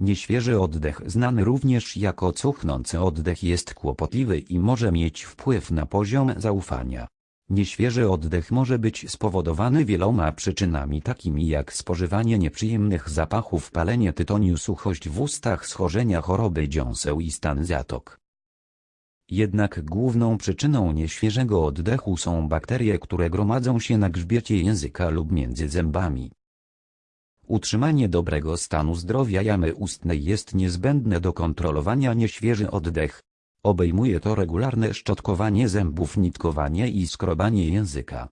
Nieświeży oddech znany również jako cuchnący oddech jest kłopotliwy i może mieć wpływ na poziom zaufania. Nieświeży oddech może być spowodowany wieloma przyczynami takimi jak spożywanie nieprzyjemnych zapachów, palenie tytoniu, suchość w ustach, schorzenia choroby dziąseł i stan zatok. Jednak główną przyczyną nieświeżego oddechu są bakterie, które gromadzą się na grzbiecie języka lub między zębami. Utrzymanie dobrego stanu zdrowia jamy ustnej jest niezbędne do kontrolowania nieświeży oddech. Obejmuje to regularne szczotkowanie zębów, nitkowanie i skrobanie języka.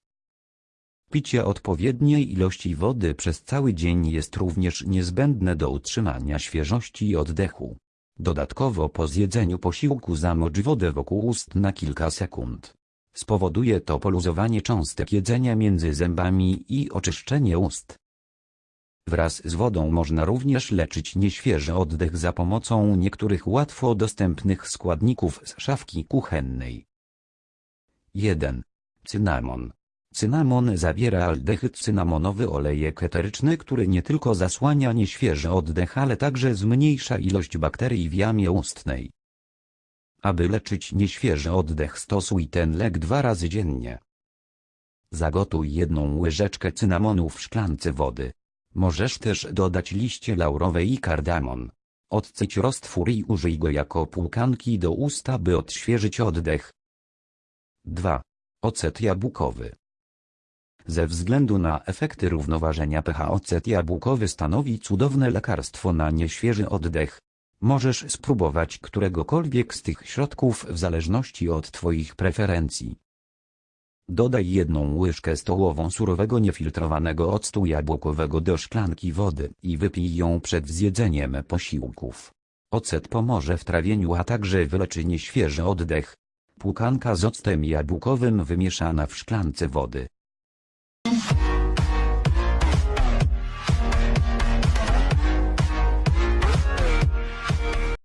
Picie odpowiedniej ilości wody przez cały dzień jest również niezbędne do utrzymania świeżości oddechu. Dodatkowo po zjedzeniu posiłku zamocz wodę wokół ust na kilka sekund. Spowoduje to poluzowanie cząstek jedzenia między zębami i oczyszczenie ust. Wraz z wodą można również leczyć nieświeży oddech za pomocą niektórych łatwo dostępnych składników z szafki kuchennej. 1. Cynamon. Cynamon zawiera aldehyd cynamonowy olejek eteryczny, który nie tylko zasłania nieświeży oddech, ale także zmniejsza ilość bakterii w jamie ustnej. Aby leczyć nieświeży oddech stosuj ten lek dwa razy dziennie. Zagotuj jedną łyżeczkę cynamonu w szklance wody. Możesz też dodać liście laurowe i kardamon. Odcyć roztwór i użyj go jako płukanki do usta by odświeżyć oddech. 2. Ocet jabłkowy. Ze względu na efekty równoważenia pH ocet jabłkowy stanowi cudowne lekarstwo na nieświeży oddech. Możesz spróbować któregokolwiek z tych środków w zależności od Twoich preferencji. Dodaj jedną łyżkę stołową surowego niefiltrowanego octu jabłkowego do szklanki wody i wypij ją przed zjedzeniem posiłków. Ocet pomoże w trawieniu, a także wyleczy nieświeży oddech. Płukanka z octem jabłkowym wymieszana w szklance wody.